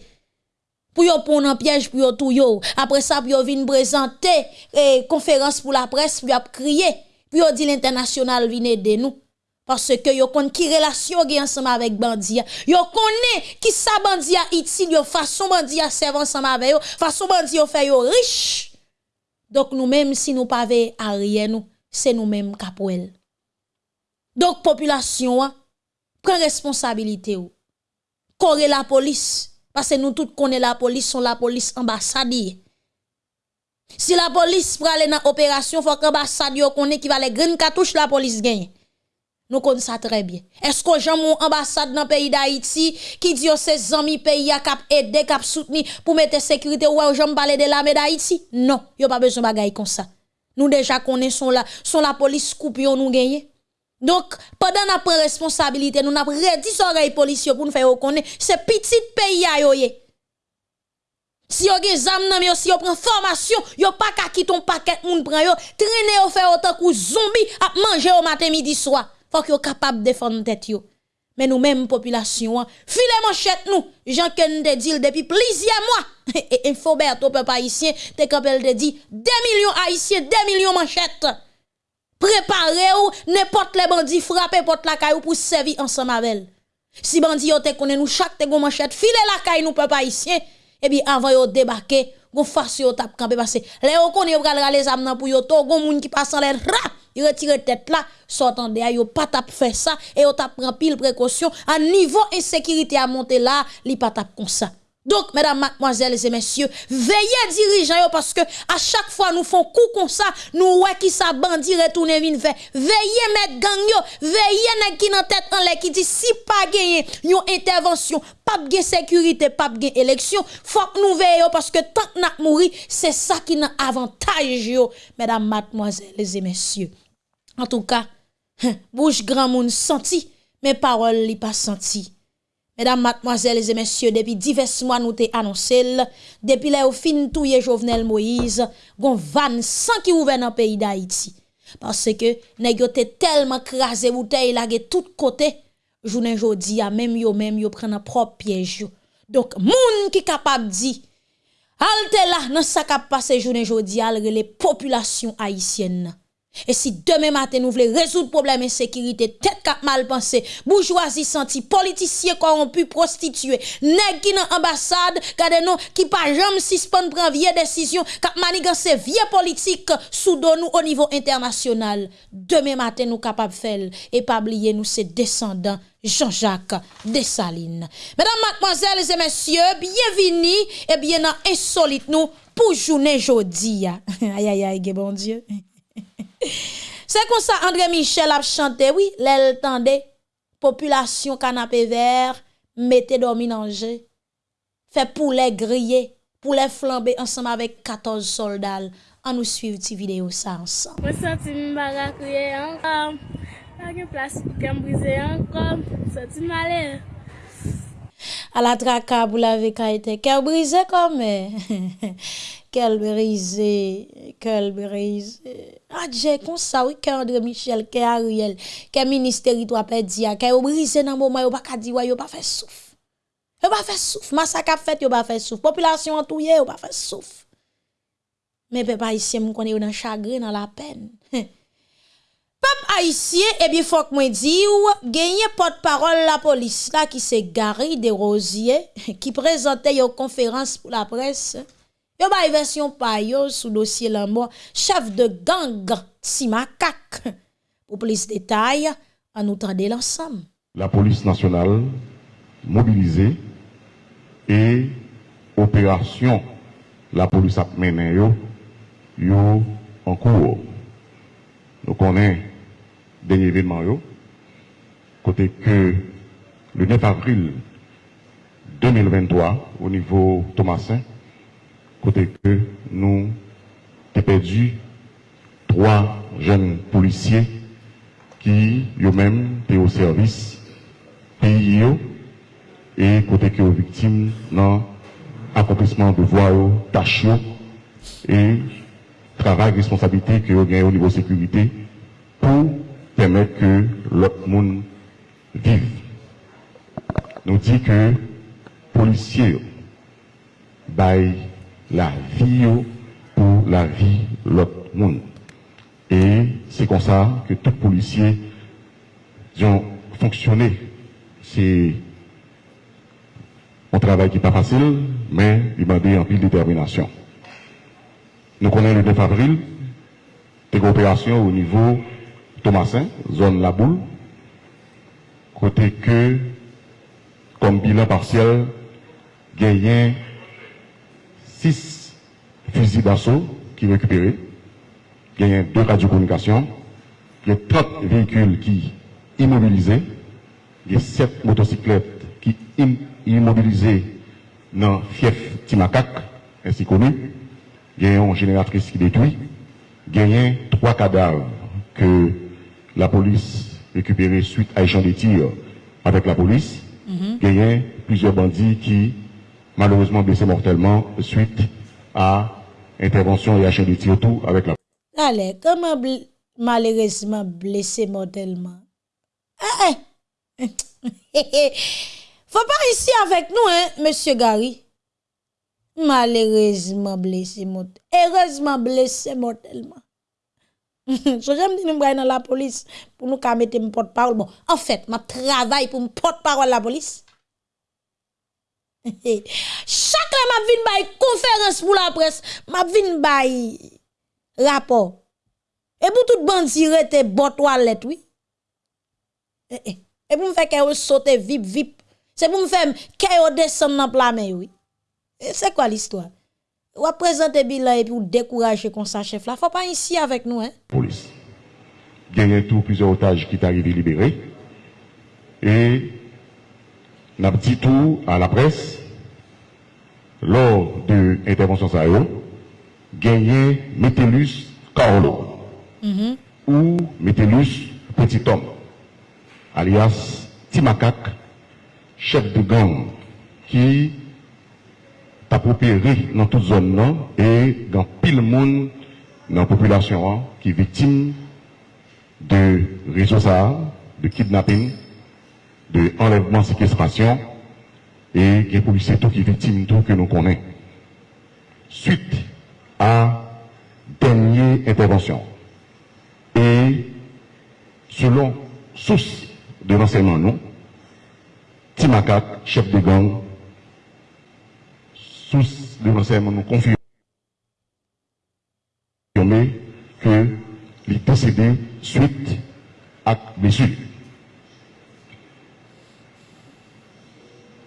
Pour yo prendre un piège pour yo tout yo. Après ça puis yo vinn présenter eh, conférence pour la presse puis yo crier. Puis yo dit l'international vient aider nous. Parce que yo kon ki relation gen ensemble avec bandi Yo connaît qui sa bandi a itil yo façon bandi a serve ensemble avec yo, façon bandi yo fait yo riche. Donc nous même si nous pas à rien nous, c'est nous même capouel. Donc population prend responsabilité ou. corre la police parce que nous tous connaissons la police, sont la police ambassade. Si la police pour aller dans opération, faut que l'ambassade connaît qui va les green cartouches la police gagne. Nous connaissons ça très bien. Est-ce que j'ai mon ambassade dans le pays d'Haïti qui dit que ses amis pays a cap aider, cap soutenir pour mettre sécurité ou j'aime parler de l'armée d'Haïti? Non, a pas besoin de bagaille comme ça. Nous déjà connaissons la, son la police coupe nous gagner. Donc, pendant notre responsabilité, nous avons redit oreilles policiers pour nous faire reconnaître, c'est petit pays à yoye. Si gen zam nan yo, si yo prend formation, yo pas ka ki ton paquet moun prend yo, traîner yo faire autant que zombie à manger au matin midi soir. Faut que yo capable défendre tête yo. Mais nous même population, hein, filez manchette nous. Jean Ken te dit depuis plusieurs mois. Et Infobert au peuple haïtien, te kapel te dit 2 millions haïtiens, 2 millions manchettes. Préparez-vous, n'importe les bandits frappez porte la caille pour servir ensemble avec. Si bandits yo te connaît nous chaque te gon manchette, filez la caille nous peuple haïtien. Et puis avant yo débarquer, gon face yo tap camper parce les yo connaît pral les âmes pour yo to gon moun qui passe en l'air il retire tête là sortant de yo pas tap faire ça et yo tap prend pile précaution à niveau insécurité à monter là li pas tap comme ça donc, mesdames, mademoiselles et messieurs, veillez dirigeants parce que à chaque fois nous font coup comme ça, nous ouais qui ça bandit retourne vin fait. Veillez mettre gang yo, veillez nèg qui nan tête en l'air qui dit si pas gagné une intervention, pas de sécurité, pas de élection, faut que nous veillons parce que tant que n'a mourir, c'est ça qui n'a avantage yo, mesdames, mademoiselles et messieurs. En tout cas, bouche grand monde senti, mais paroles li pas senti. Mesdames, mademoiselles et messieurs, depuis divers mois nous t'ai annoncé, depuis là au fin touye Jovenel Moïse, gon van sans qui ouvert dans pays d'Haïti. Parce que nèg yo tellement crasé bouteille la tout côté, journée jodi a même yo même yo prend un propre piège. Donc moun qui capable dit halte là dans sa k'ap passé journée jodi a les populations haïtiennes. Et si demain matin nous voulons résoudre le problème d'insécurité, tête cap mal pensé, bourgeoisie senti, politiciens corrompus, prostitués, nèg qui dans ambassade, gade non, qui pas jamais suspend prendre vieille décision, cap manigance vieux politique sous nous au niveau international. Demain matin nous capable faire et pas oublier nous ces descendants Jean-Jacques Dessalines. Mesdames, mademoiselles et messieurs, bienvenue et bien insolite nous pour journée jeudi. aïe aïe aïe, bon Dieu. Se kon sa André Michel ap chante, oui, lèl tende, populasyon kanapé ver, mette domi nanje, fe pou lè griye, pou lè flambe ansam avèk 14 soldal, an nou suiv ti video sa ansam. Mwen senti mbaga kriye ankom, agye plas pou kem brize ankom, senti male. A la traka bou la veka ite, kem brize kom, Kelberize, Kelberize, ah, adje konsa wik ke Andre Michel, ke Ariel, ke ministeri to apè diya, ke yo brise nan mouman, yo pa kadiwa, yo pa fè souf. Yo pa fè souf, masak ap fèt, yo pa fè souf, populasyon an touye, yo pa fè souf. Men pe pa isye moun konen yo nan chagre, nan la pen. Pep haïtien, eh bien, faut que moi dise, gagné porte-parole la police là qui s'est garé des rosiers, qui présentait une conférence pour la presse. Yo version pa yo sous dossier la chef de gang Simakak. Pour plus de détails, à nous tendre l'ensemble. La police nationale mobilisée et opération la police a mené yo, en cours. Nous connaissons dernier événement yo, côté que le 9 avril 2023 au niveau Thomasin côté que nous avons perdu trois jeunes policiers qui eux-mêmes étaient au service pays et côté que aux victimes dans accomplissement de voies, tâches et travail, responsabilité que vous gagnez au niveau sécurité pour permettre que l'autre monde vive. Nous dit que policiers, bail la vie pour la vie de l'autre monde. Et c'est comme ça que tout policier ont fonctionné. C'est un travail qui n'est pas facile, mais il m'a dit en pile détermination. Nous connaissons le 9 avril, des coopérations au niveau Thomasin, zone La Boule, côté que, comme bilan partiel, gagné six fusils d'assaut qui récupérés. Il y a deux radiocommunications. Il y a 30 véhicules qui immobilisés. Il y a sept motocyclettes qui immobilisées dans fief Timakak, ainsi connu. Il y a une génératrice qui détruit. Il y a trois cadavres que la police récupéré suite à échange de tirs avec la police. Il y a plusieurs bandits qui malheureusement blessé mortellement suite à intervention et achat de tir tout avec la Allez, comment malheureusement blessé mortellement? Ah, eh. Faut pas ici avec nous, hein, monsieur Gary. Malheureusement blessé mortellement. Heureusement blessé mortellement. so j'aime dire nous dans la police pour nous mettre mon porte-parole. Bon, en fait, ma travail pour mon porte-parole la police. Chaque fois m'a vinn bay conférence pour la presse, m'a vinn bay rapport. Et pour tout bandi rete bon toilette oui. Eh, eh. Et pour me faire que sauter vip vip. C'est pour me faire que descendre dans plat mais oui. Et C'est quoi l'histoire? Ou à présenter bilan et puis ou décourager comme ça chef là. Faut pas ici avec nous hein. police. Gagné tout plusieurs otages qui arrivés libérés. N'a dit tout à la presse. Lors de l'intervention yo, gagné Metellus Carlo. Ou Metellus Petit Homme, alias Timakak, chef de gang qui t'a opéré dans toute zone et dans pile monde dans la population hein, qui est victime de réseaux de kidnapping, de enlèvement, séquestration, et il y a policiers qui est victime tout que nous connaissons. Suite à dernière intervention, et selon source de renseignement, nous, Timakak, chef de gang, source de renseignement nous confirme que il est décédé suite à blessure.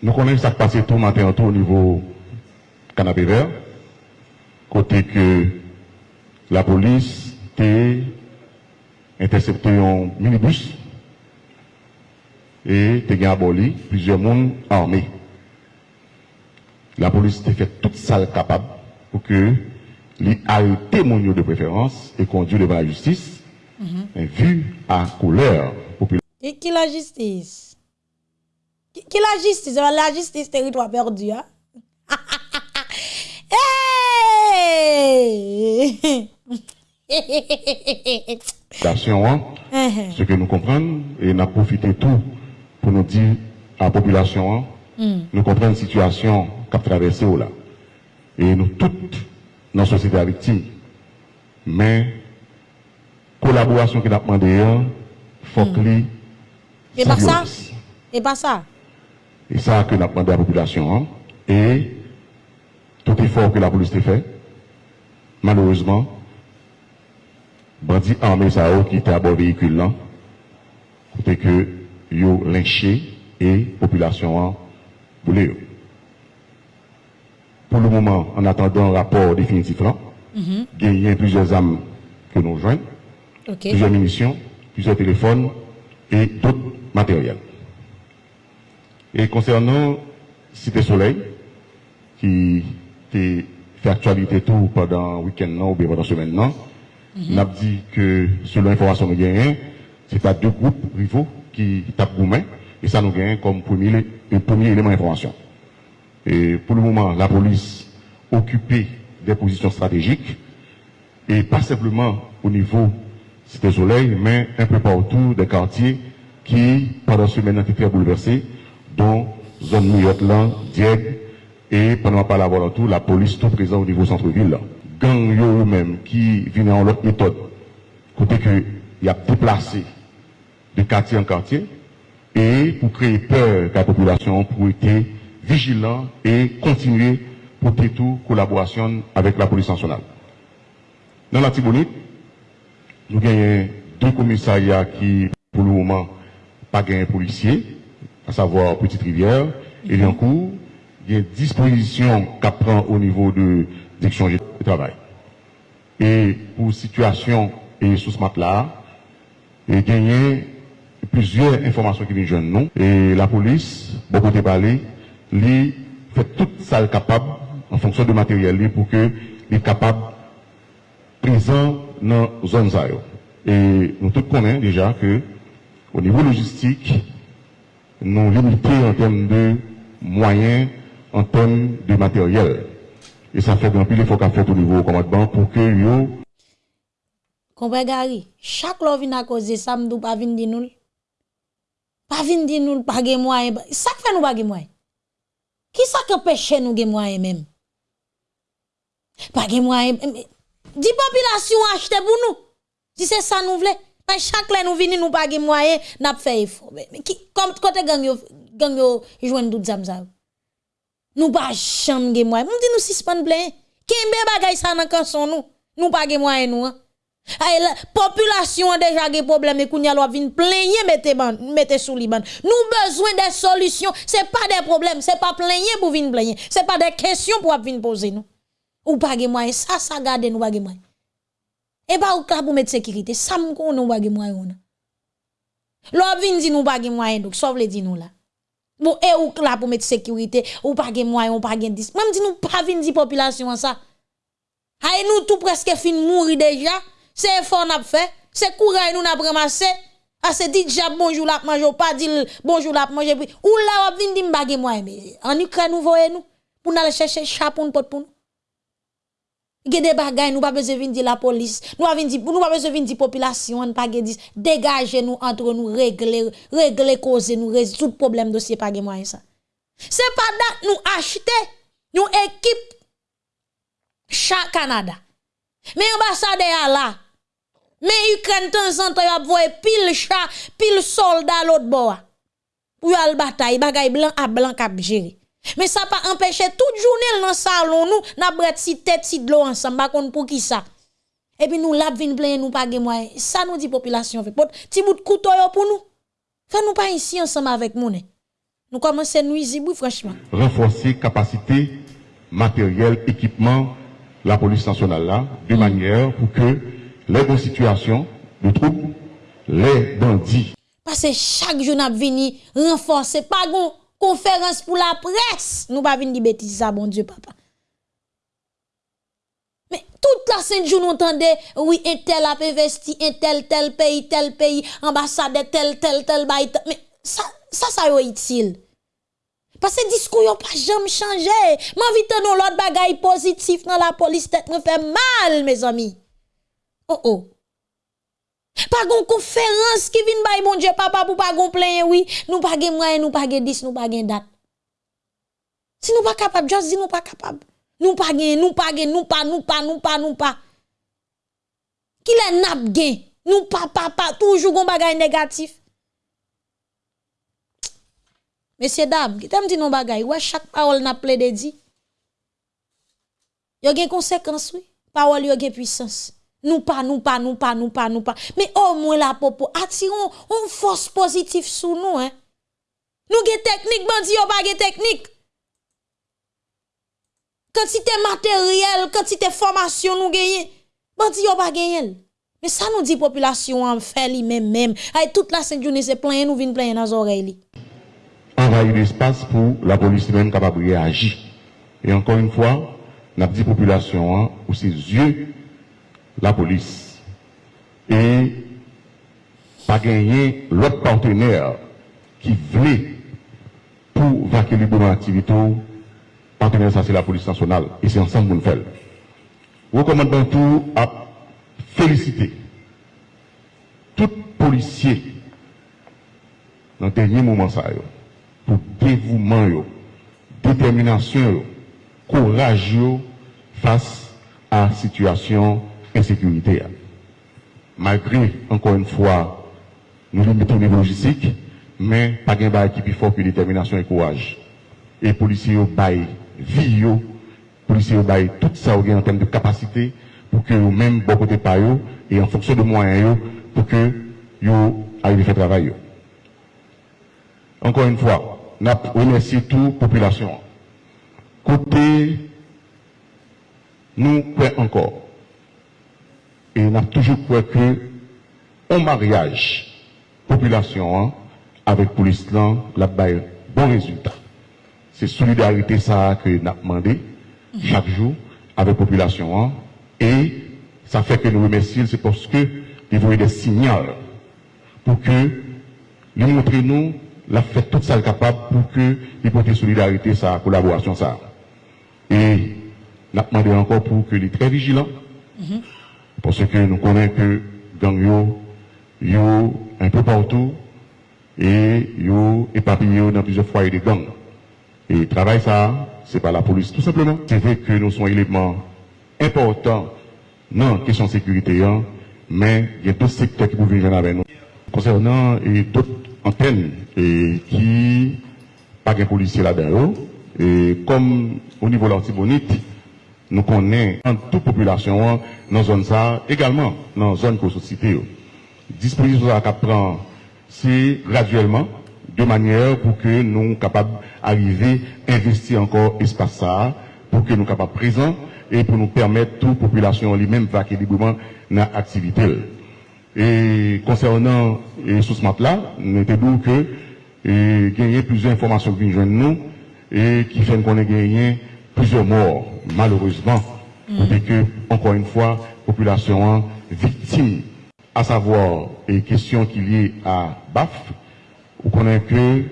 Nous connaissons ça qui passe tout matin tout au niveau canapé vert, côté que la police était intercepté un minibus et était aboli plusieurs monde armés. La police a fait toute salle capable pour que les témoignent de préférence et conduit devant la justice, mm -hmm. vu à couleur populaire. Et qui la justice Qui la justice, la justice territoire perdu, Hein? Hey! Uh-huh. ce que nous comprenons, et nous profitons tout pour nous dire à la population, hein, hmm. nous comprenons la situation qu'a traversée oh là. Et nous toutes, dans la société victime, mais collaboration hmm. que nous avons demandé, il faut que... Et pas ça? Et pas ça? E sa ke nap mande a populasyon an. E tout efor ke la polis te fe, malouzman, bandi anme sa ou oh, ki te abor vehikul lan, kote ke yo lynche e populasyon an boule yo. Pour le moment, en attendant un rapport définitif là, il y a plusieurs âmes que nous rejoignent, okay. plusieurs munitions, plusieurs téléphones et d'autres matériels. Et concernant Cité Soleil, qui fait actualité tout pendant le week-end ou bien pendant la semaine là, on a dit que selon l'information que nous gagnons, c'est à deux groupes rivaux qui tapent gourmet, et ça nous gagne comme premier, un premier élément d'information. Et pour le moment, la police occupée des positions stratégiques, et pas simplement au niveau Cité Soleil, mais un peu partout des quartiers qui, pendant ce semaine, ont été très bouleversés, dont zone Mouillotland, Dieppe, et pendant pas la tout, la police tout présent au niveau centre-ville. Gang yo même qui viennent en l'autre méthode, côté que y a déplacé de quartier en quartier, et pour créer peur à la population, pour être vigilant et continuer pour tout collaboration avec la police nationale. Dans la Tibonite, nous avons deux commissariats qui, pour le moment, pas gagnent policiers, à savoir Petite Rivière et Liancourt. Il y a une disposition qu'à prend au niveau de direction du travail. Et pour situation et sous ce matelas, il y a plusieurs informations qui viennent jeunes nous. Et la police, beaucoup de parler, lui fait tout ça le capable en fonction de matériel pour que il est capable présent dans la zone. Et nous tous connaissons déjà que au niveau logistique, nous limiter en termes de moyens, en termes de matériel. Et ça fait grand pile, il faut qu'on fasse au niveau commandement pour que yo... Compre Gary, chaque lò vin à cause ça, m'dou pas vin di nou. Pas vin di nou pas gen moyen. Ça fait nous pas gen moyen. Qui ça qu'empêche nous gen moyen même? Pas gen moyen. Di population acheter pour nous. Si c'est ça nous voulons. Pas chaque lè nous vini nous pas gen moyen, n'a fait effort. Mais comme côté gang yo gang yo joindre tout zam ça. Nous pas chambre gen moyen. M'di nous suspend plein. Kembe bagay ça nan kanson nous? Nous pas gen moyen nous. Hein? La population a déjà des problèmes et kounya lwa vin plaigner mette ban mette sous liban. Nous besoin des solutions, c'est pas des problèmes, c'est pas plaigner pour vin plaigner, c'est pas des questions pour vin poser nous. Ou pas ge moyen, ça ça garde nous pas ge moyen. E ba ou ka pou met sekirite, sam kon nou bagi mwayon. Lò vin di nou bagi mwayon, dok, sov le di nou la. Bon, e ou ka pou met sekirite, ou bagi mwayon, ou bagi dis. Mwen di nou pa vin di populasyon sa. Hay e nou tout presque fin mouri déjà. C'est effort n'a fait, c'est courage nous n'a ramassé. A se dit déjà bonjour la manger pas dit bonjour la manger. Ou la vin di m'bagé moi mais en Ukraine nous voyez nous pour aller chercher chapeau pour pour nous. Gè des bagay nous pas besoin vinn di la police, nous pas vinn di nous pas besoin vinn di population, on pas di dégager nous entre nous régler régler cause nous résoudre problème dossier pas moyen ça. C'est pas nous acheter nous équipe chaque Canada. Mais ambassadeur là mais Ukraine temps en temps y a pile chat, pile soldat l'autre bord. Pour y aller bataille, bagay blanc à blanc cap gérer. Mais ça pas empêcher toute journée dans salon nous n'a bret si tête si de l'eau ensemble pas pour qui ça? Et puis nous la vinn plein nous pas moyen. Ça nous dit population fait petit bout de couteau pour nous. Fait nous pas ici ensemble avec nous. Nous commençons nuisible franchement. Renforcer capacité matériel, équipement la police nationale là de manière pour que les bonnes situations de troubles, les bandits. Parce que chaque jour, nous venons renforcer, pas conférence pour la presse. Nous pas venir dire bêtises, ça, bon Dieu, papa. Mais toute la semaine, nous entendons, oui, un tel a investi, un tel, tel pays, tel pays, ambassade, tel, tel, tel, bail. Mais ça, ça, ça est utile. Parce que discours n'a pas jamais changé. M'invite dans l'autre bagaille positif dans la police, tête me fait mal, mes amis. Oh oh. Pas gon conférence qui vient bay bon Dieu papa pour pas gon plein oui, nous pas gen moyen, nous pas gen 10, nous pas gen date. Si nous pas capable, juste dis nous pas capable. Nous pas gen, nous pas gen, nous pas, nous pas, nous pas, nous pas. Qui les nap gen, nous pas papa toujours gon bagay négatif. Messieurs dames, qui t'aime dit non bagay, ouais chaque parole n'a plaidé dit. Yo gen conséquence oui, parole yo gen puissance. Nous pas, nous pas, nous pas, nous pas, nous pas. Mais au moins la popo, attirons une force positive sous nous. Hein. Nous avons technique, bandi yo pas technique. Quantité matériel, quantité formation nous gagnons. Bandi yo pas. Mais ça nous dit population en fait li même toute la cinq journée c'est plein nous vinn plein dans les oreilles. Envahir l'espace pour la police même capable de réagir. Et encore une fois, n'a dit population hein, ou ses yeux la police. Et pas gagner l'autre partenaire qui voulait pour vaquer librement l'activité, partenaire ça c'est la police nationale. Et c'est ensemble qu'on fait. Recommandons tout à féliciter tout policier dans le dernier moment ça, pour dévouement, détermination, courage face à la situation insécurité. Malgré, encore une fois, nous limitons au niveau logistique, mais pas de qui plus fort que détermination et courage. Et policiers baillent vie, les policiers baillent tout ça en termes de capacité pour que même bon côté par et en fonction de moyens pour que vous arrivez à faire travail. Encore une fois, nous remercions toute la population. Côté, nous croyons encore? Et on a toujours cru que mariage, population, hein, avec police, là, la bon résultat. C'est solidarité ça que nous avons demandé chaque jour avec population. Hein, et ça fait que nous remercions, c'est parce que nous des signaux pour que nous montrons nous l'a fait tout ça capable pour que il porte solidarité, sa collaboration, ça. Et l'a demandé encore pour que les très vigilants, Parce que nous connaissons que gang yo, yo un peu partout et yo éparpillé dans plusieurs foyers de gang. Et travail ça, c'est par la police tout simplement. C'est vrai que nous sommes éléments importants dans la question de sécurité, hein, mais il y a d'autres secteurs qui peuvent venir avec nous. Concernant d'autres antennes et qui pas de policiers là-dedans, et comme au niveau de l'antibonite, nous connaissons en toute population dans la zone ça, également dans la zone société. Disposition à prend, c'est graduellement, de manière pour que nous capables d'arriver à investir encore espace ça, pour que nous capables présents et pour nous permettre toute population lui-même va librement dans l'activité. Et concernant et sous ce matelas, nous avons que et, gagner plusieurs informations que nous et qui fait qu'on a gagné plusieurs morts, malheureusement. Et que, encore une fois, population victime, à savoir, et question qui liée à BAF, vous connaissez que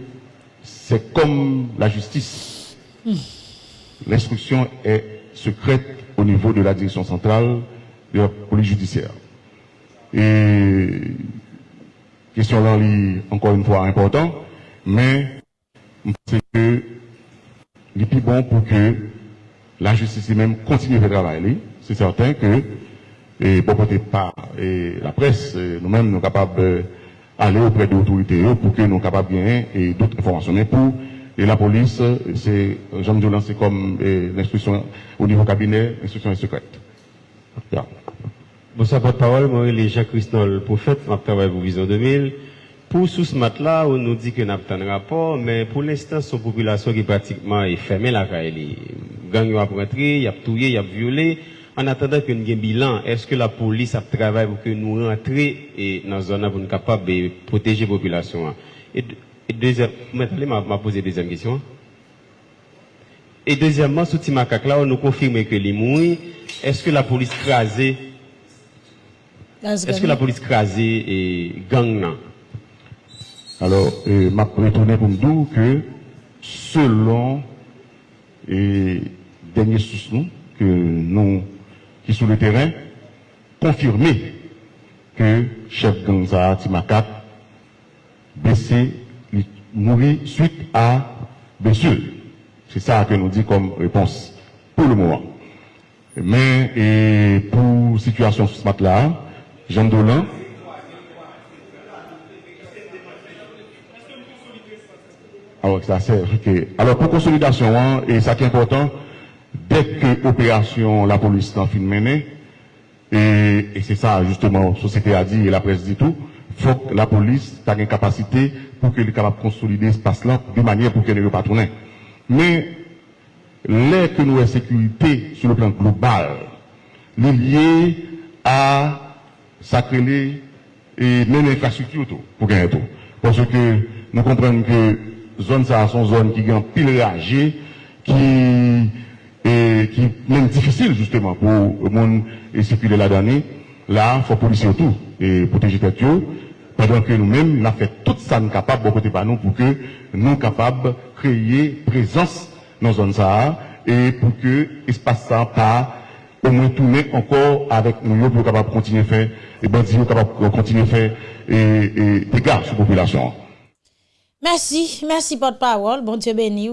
c'est comme la justice. L'instruction est secrète au niveau de la direction centrale de la police judiciaire. Et question là, encore une fois important, mais c'est que il plus bon pour que la justice même continue de travailler. C'est certain que, et bon, peut-être pas, et la presse, euh, nous-mêmes, nous sommes capables d'aller auprès des autorités pour que nous soyons capables de gagner et d'autres informations. Mais pour et la police, Dolan, c'est comme euh, l'instruction au niveau cabinet, l'instruction est secrète. Yeah. Bonsoir, porte-parole. Moi, je suis Jacques-Christophe, le prophète. Je travaille pour Vision 2000. Pour sous ce matelas, on nous dit nous avons un rapport, mais pour l'instant, son population qui est pratiquement est fermée la caille. Gang a rentré, il a tué, il a violé. En attendant que nous ayons un bilan, est-ce que la police a travaillé pour que nous rentrions et dans la zone pour nous capables de protéger la population? Et, et deuxième, maintenant, m'a posé deuxième question. Et deuxièmement, sous Timakak là, on nous confirme que les mouilles, est-ce que la police crasée, est-ce que la police crasée et gang? Alors, euh, m'a retourné pour me dire que selon les derniers sources que nous, qui sont sur le terrain, confirmé que chef gang ça, Timakat, blessé, mourit suite à blessure. C'est ça que nous dit comme réponse pour le moment. Mais et pour situation sur ce matin-là, Jean Dolan, Alors, ça c'est ok. Alors, pour consolidation, hein, et ça qui est important, dès que l'opération, la police en fin de menée, et, c'est ça, justement, la société a dit et la presse dit tout, faut que la police ait une capacité pour qu'elle soit capable de consolider l'espace-là de manière pour qu'elle ne pas tourner. Mais, l'air que nous avons sécurité sur le plan global, est lié à sacrer et même l'infrastructure pour gagner tout. Parce que nous comprenons que zon sa son zon ki gen pil reage, ki, eh, ki men difisil justeman pou moun esikile la dani, la fò polisi ou tou, e poteji tet yo, padan ke nou men la fè tout sa nou kapab bo kote pa nou pou ke nou kapab kreye prezans nan zon sa a, e pou ke espasa pa ou mwen toune ankor avèk nou yo pou kapab kontinye fè, e bandi yo kapab kontinye fè, e, e dega sou populasyon an. Merci, merci porte-parole. Bon Dieu béni.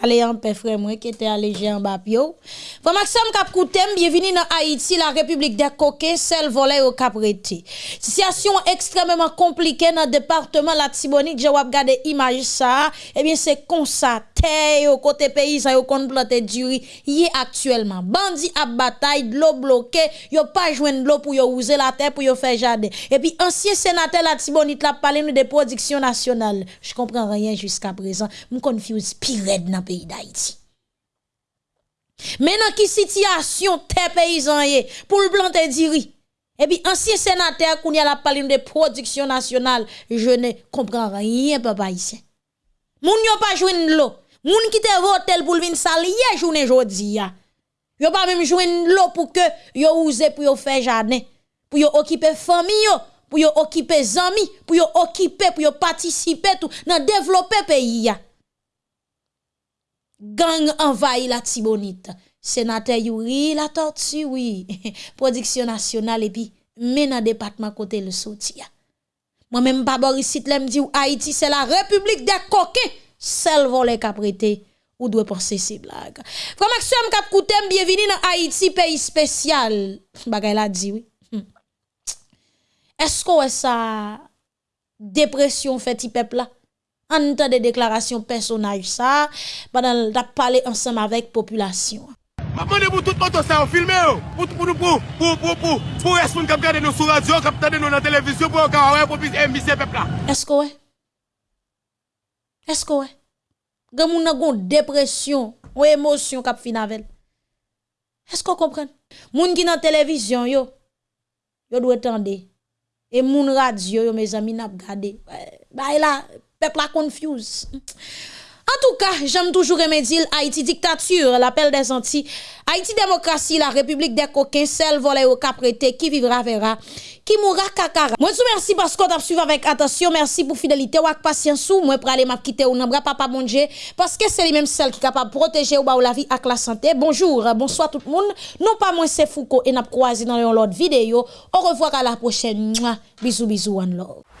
Allez en paix frère moi qui était allégé en bas. Frère Maxime Cap Koutem, bienvenue dans Haïti, la République des coquins, celle volée au Capreté. Situation extrêmement compliquée dans le département la Tibonite, j'ai regardé image ça, eh bien c'est comme ça, terre au côté paysan yo kon planter du riz, y actuellement. Bandi à bataille, de l'eau bloquée, yo pas joindre l'eau pour yo user la terre pour yo faire jardin. Et puis ancien sénateur la Tibonite la parlé nous de production nationale. Je comprends rien jusqu'à présent. Me confuse pire dans le pays d'Haïti. Maintenant, qui situation terre paysan yé pour le planter riz? Et puis, ancien sénateur, qu'on y a la parlé de production nationale, je ne comprends rien, papa ici. Moun yo pas joindre l'eau. Moun qui te votel pour vin salier journée jodi ya. Yo pas même joindre l'eau pour que yo use pour yo faire jardin, pour yo occuper famille yo, pour yo occuper zami, pour yo occuper, pour yo participer tout dans développer pays ya. gang envahi la Tibonite. Sénateur Yuri, la tortue, oui. Production nationale et puis mena département côté le soutien. Moi-même, pas Boris me dit Haïti, c'est la république des coquins. Seul Celle qu'a prêté. ou doit penser ces blagues. Frère Maxime Kapkoutem, bienvenue dans Haïti, pays spécial. Bagay la dit, oui. Hmm. Est-ce que ça dépression fait peuple là? En temps de déclaration personnage ça pendant la parler ensemble avec population. Ma demande pour tout le monde ça filmer pour pour pour pour pour pour pour responsable qui regarder nous sur radio, qui regarder nous dans la télévision pour qu'on pour émisser peuple là. Est-ce que ouais? Est-ce que ouais? Gan moun nan gon dépression, ou émotion kap fin avec. Est-ce qu'on comprend? Moun qui dans télévision yo, yo doit tendre. Et moun radio yo mes amis n'a gardé. Bah là, peuple la confuse. En tout cas, j'aime toujours remédier Haïti dictature, l'appel des Antilles. Haïti démocratie, la république des coquins, celle volée au caprété, qui vivra verra, qui mourra kakara. Moi, vous merci parce qu'on t'a suivi avec attention. Merci pour fidélité ou patience ou moi pour aller m'a quitter ou n'embra papa Dieu parce que c'est lui même celle qui est capable de protéger ou la vie avec la santé. Bonjour, bonsoir tout le monde. Non pas moi c'est Foucault et n'a croisé dans l'autre vidéo. Au revoir à la prochaine. Bisous bisous one love.